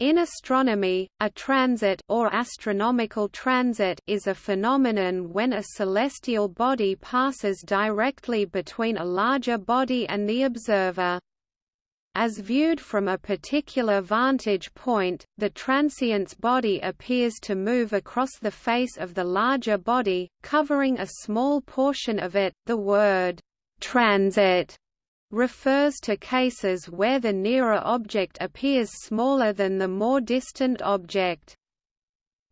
In astronomy, a transit or astronomical transit is a phenomenon when a celestial body passes directly between a larger body and the observer. As viewed from a particular vantage point, the transiting body appears to move across the face of the larger body, covering a small portion of it. The word transit refers to cases where the nearer object appears smaller than the more distant object.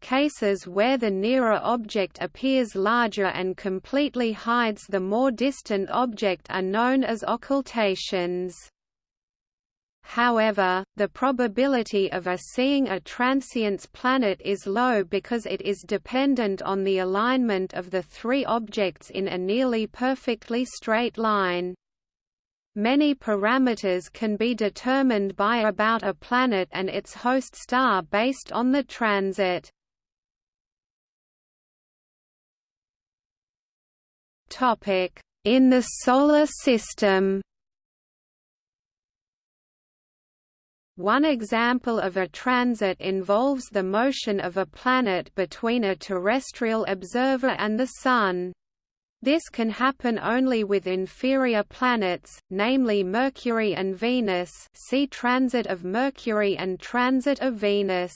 Cases where the nearer object appears larger and completely hides the more distant object are known as occultations. However, the probability of a seeing a transiting planet is low because it is dependent on the alignment of the three objects in a nearly perfectly straight line. Many parameters can be determined by about a planet and its host star based on the transit. In the Solar System One example of a transit involves the motion of a planet between a terrestrial observer and the Sun. This can happen only with inferior planets, namely Mercury and Venus see Transit of Mercury and Transit of Venus.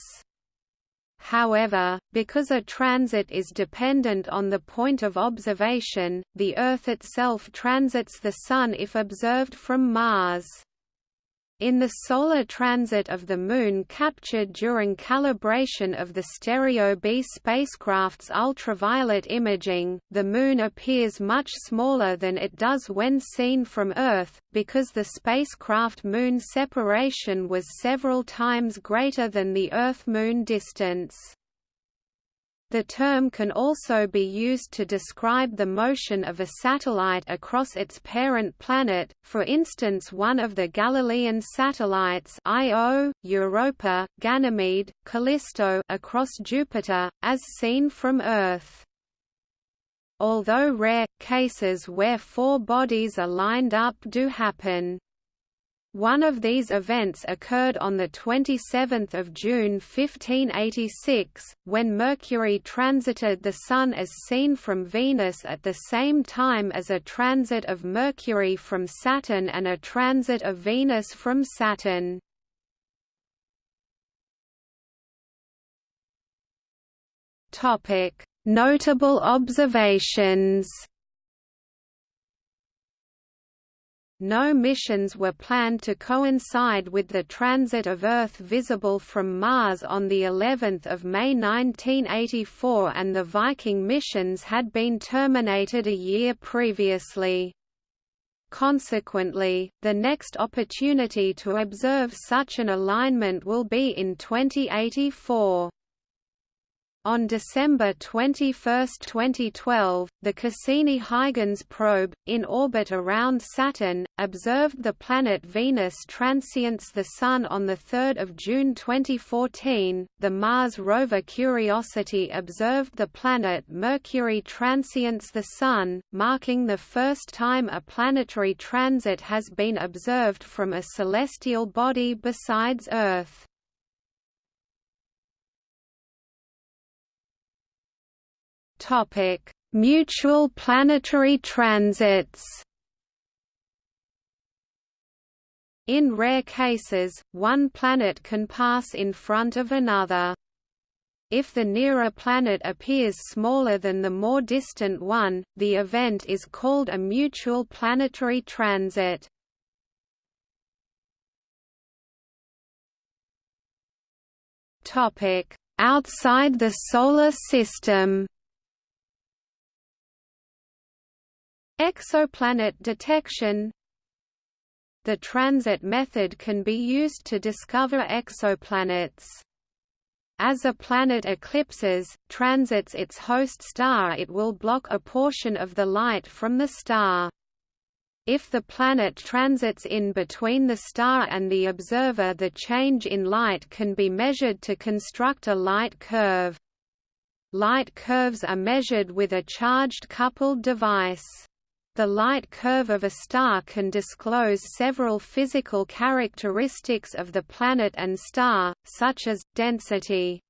However, because a transit is dependent on the point of observation, the Earth itself transits the Sun if observed from Mars. In the solar transit of the Moon captured during calibration of the Stereo B spacecraft's ultraviolet imaging, the Moon appears much smaller than it does when seen from Earth, because the spacecraft-Moon separation was several times greater than the Earth-Moon distance. The term can also be used to describe the motion of a satellite across its parent planet, for instance one of the Galilean satellites Io, Europa, Ganymede, Callisto across Jupiter, as seen from Earth. Although rare, cases where four bodies are lined up do happen. One of these events occurred on 27 June 1586, when Mercury transited the Sun as seen from Venus at the same time as a transit of Mercury from Saturn and a transit of Venus from Saturn. Notable observations No missions were planned to coincide with the transit of Earth visible from Mars on the 11th of May 1984 and the Viking missions had been terminated a year previously. Consequently, the next opportunity to observe such an alignment will be in 2084. On December 21, 2012, the Cassini-Huygens probe, in orbit around Saturn, observed the planet Venus transiting the Sun on 3 June 2014. The Mars rover Curiosity observed the planet Mercury transiting the Sun, marking the first time a planetary transit has been observed from a celestial body besides Earth. Topic: Mutual planetary transits. In rare cases, one planet can pass in front of another. If the nearer planet appears smaller than the more distant one, the event is called a mutual planetary transit. Outside the Solar System Exoplanet detection The transit method can be used to discover exoplanets. As a planet eclipses, transits its host star it will block a portion of the light from the star. If the planet transits in between the star and the observer the change in light can be measured to construct a light curve. Light curves are measured with a charged coupled device. The light curve of a star can disclose several physical characteristics of the planet and star, such as, density.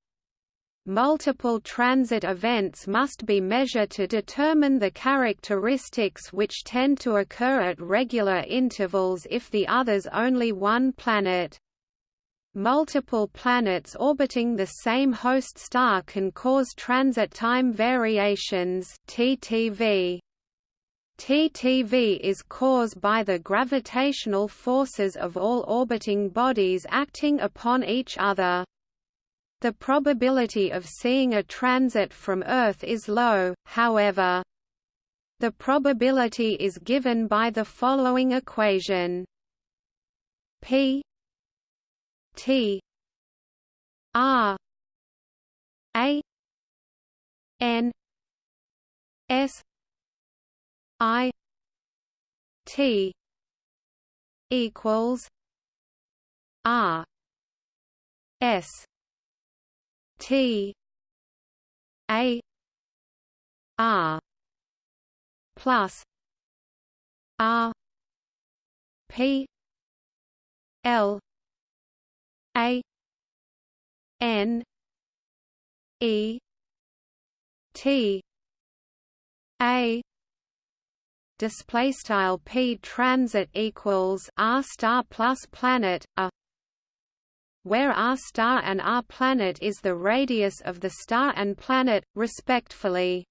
Multiple transit events must be measured to determine the characteristics which tend to occur at regular intervals if the others only one planet. Multiple planets orbiting the same host star can cause transit time variations TTV. TTV is caused by the gravitational forces of all orbiting bodies acting upon each other. The probability of seeing a transit from Earth is low, however. The probability is given by the following equation P T R A N S I T equals R S T A R plus R P L A N E T A display style p transit equals r star plus planet a where r star and r planet is the radius of the star and planet respectively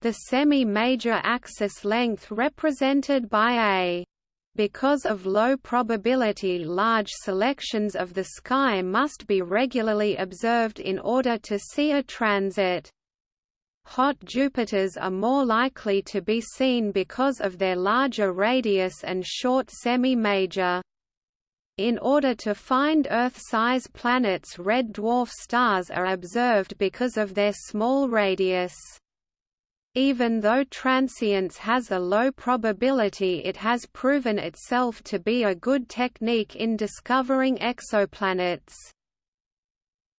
the semi-major axis length represented by a. Because of low probability large selections of the sky must be regularly observed in order to see a transit Hot Jupiters are more likely to be seen because of their larger radius and short semi-major. In order to find Earth-size planets red dwarf stars are observed because of their small radius. Even though transience has a low probability it has proven itself to be a good technique in discovering exoplanets.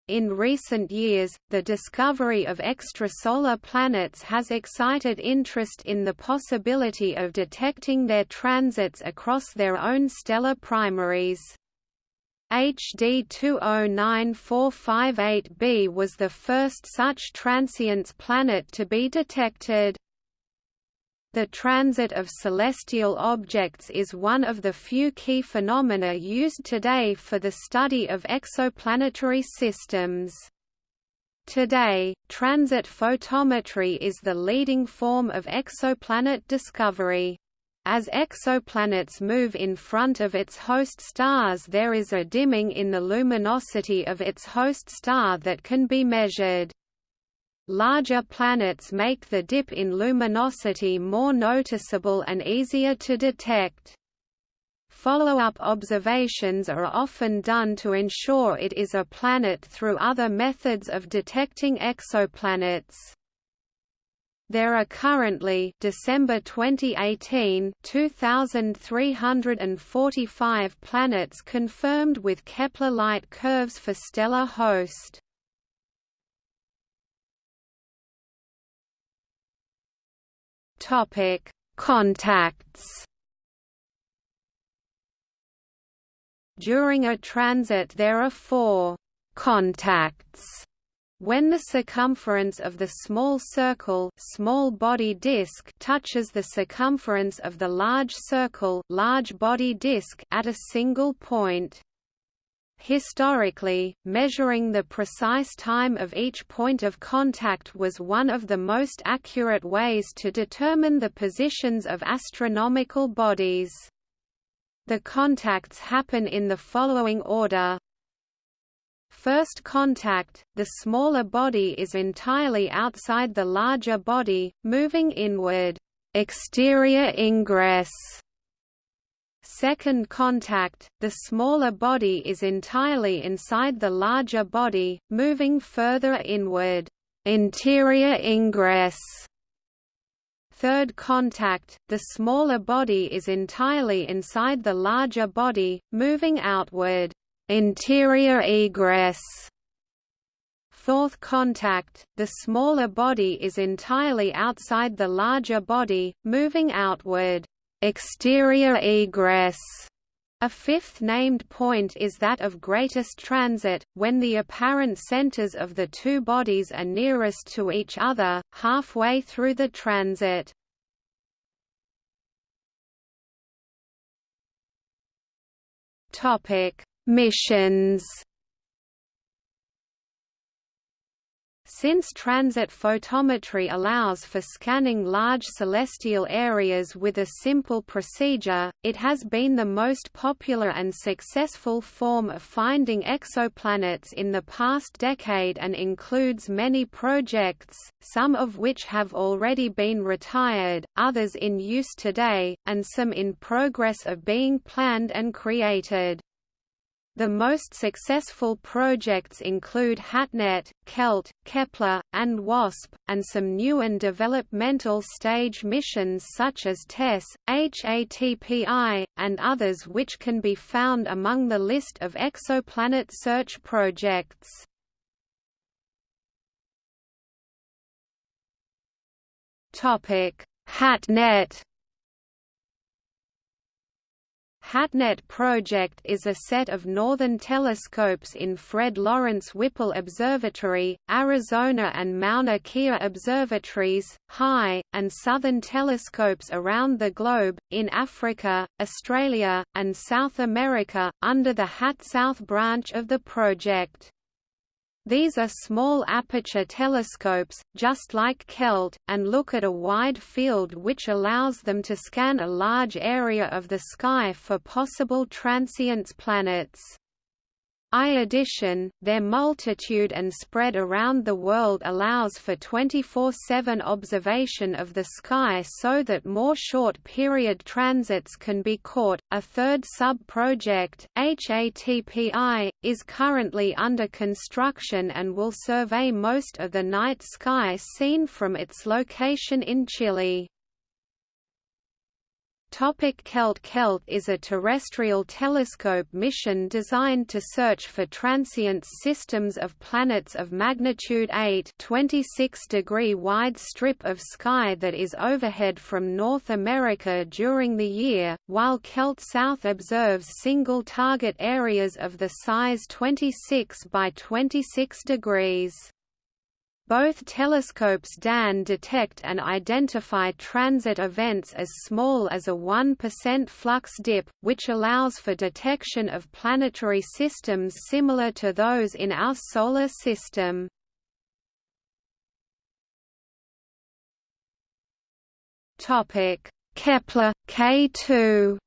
In recent years, the discovery of extrasolar planets has excited interest in the possibility of detecting their transits across their own stellar primaries. HD 209458b was the first such transiting planet to be detected. The transit of celestial objects is one of the few key phenomena used today for the study of exoplanetary systems. Today, transit photometry is the leading form of exoplanet discovery. As exoplanets move in front of its host stars there is a dimming in the luminosity of its host star that can be measured. Larger planets make the dip in luminosity more noticeable and easier to detect. Follow-up observations are often done to ensure it is a planet through other methods of detecting exoplanets. There are currently December 2018 2345 planets confirmed with Kepler light curves for stellar host. Topic: Contacts. During a transit there are four contacts. When the circumference of the small circle small body disk touches the circumference of the large circle large body disk at a single point. Historically, measuring the precise time of each point of contact was one of the most accurate ways to determine the positions of astronomical bodies. The contacts happen in the following order. First contact, the smaller body is entirely outside the larger body, moving inward. Exterior ingress Second contact, the smaller body is entirely inside the larger body, moving further inward. Interior ingress. Third contact, the smaller body is entirely inside the larger body, moving outward. Interior egress. Fourth contact, the smaller body is entirely outside the larger body, moving outward. Exterior egress. A fifth named point is that of greatest transit, when the apparent centers of the two bodies are nearest to each other, halfway through the transit. Missions Since transit photometry allows for scanning large celestial areas with a simple procedure, it has been the most popular and successful form of finding exoplanets in the past decade and includes many projects, some of which have already been retired, others in use today, and some in progress of being planned and created. The most successful projects include HatNet, KELT, Kepler, and WASP, and some new and developmental stage missions such as TESS, HATPI, and others which can be found among the list of exoplanet search projects. HatNet HatNet project is a set of northern telescopes in Fred Lawrence Whipple Observatory, Arizona and Mauna Kea observatories, Hawaii, and southern telescopes around the globe, in Africa, Australia, and South America, under the HatSouth branch of the project. These are small aperture telescopes, just like KELT, and look at a wide field which allows them to scan a large area of the sky for possible transiting planets. I addition, their multitude and spread around the world allows for 24-7 observation of the sky so that more short-period transits can be caught. A third sub-project, HATPI, is currently under construction and will survey most of the night sky seen from its location in Chile. Topic KELT KELT is a terrestrial telescope mission designed to search for transient systems of planets of magnitude 8 26 degree wide strip of sky that is overhead from North America during the year, while KELT South observes single target areas of the size 26 by 26 degrees. Both telescopes DAN detect and identify transit events as small as a 1% flux dip, which allows for detection of planetary systems similar to those in our Solar System. Kepler K2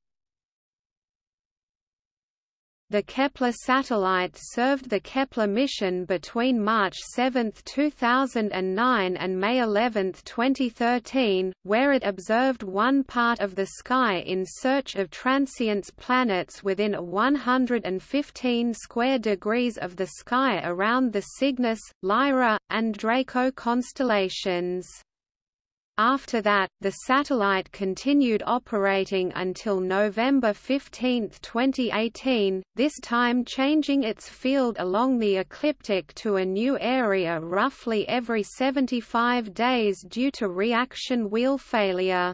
the Kepler satellite served the Kepler mission between March 7, 2009 and May 11, 2013, where it observed one part of the sky in search of transiting planets within a 115 square degrees of the sky around the Cygnus, Lyra, and Draco constellations. After that, the satellite continued operating until November 15, 2018, this time changing its field along the ecliptic to a new area roughly every 75 days due to reaction wheel failure.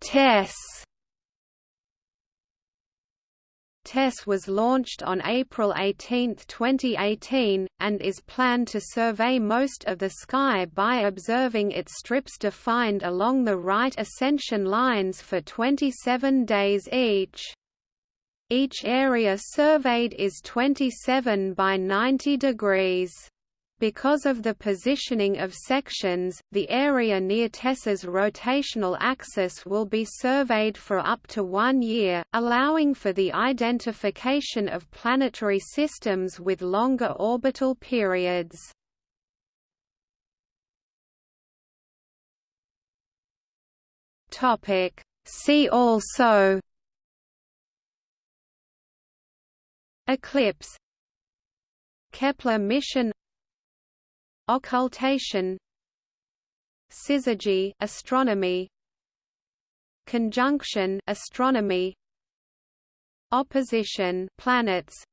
TESS TESS was launched on April 18, 2018, and is planned to survey most of the sky by observing its strips defined along the right ascension lines for 27 days each. Each area surveyed is 27 by 90 degrees. Because of the positioning of sections, the area near TESS's rotational axis will be surveyed for up to one year, allowing for the identification of planetary systems with longer orbital periods. See also Eclipse Kepler mission Occultation Syzygy astronomy Conjunction astronomy opposition planets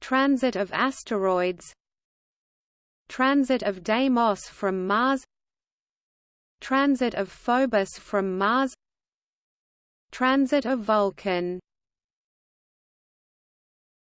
transit of asteroids transit of Deimos from Mars transit of Phobos from Mars transit of Vulcan